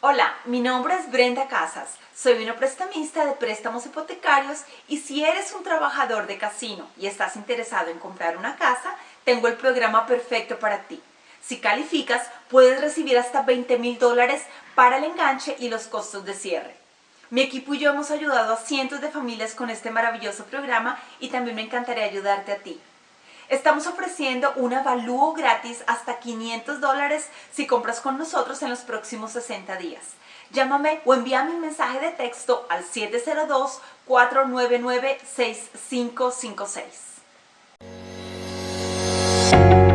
Hola, mi nombre es Brenda Casas, soy una prestamista de préstamos hipotecarios y si eres un trabajador de casino y estás interesado en comprar una casa, tengo el programa perfecto para ti. Si calificas, puedes recibir hasta 20 mil dólares para el enganche y los costos de cierre. Mi equipo y yo hemos ayudado a cientos de familias con este maravilloso programa y también me encantaría ayudarte a ti. Estamos ofreciendo un avalúo gratis hasta 500 dólares si compras con nosotros en los próximos 60 días. Llámame o envíame un mensaje de texto al 702-499-6556.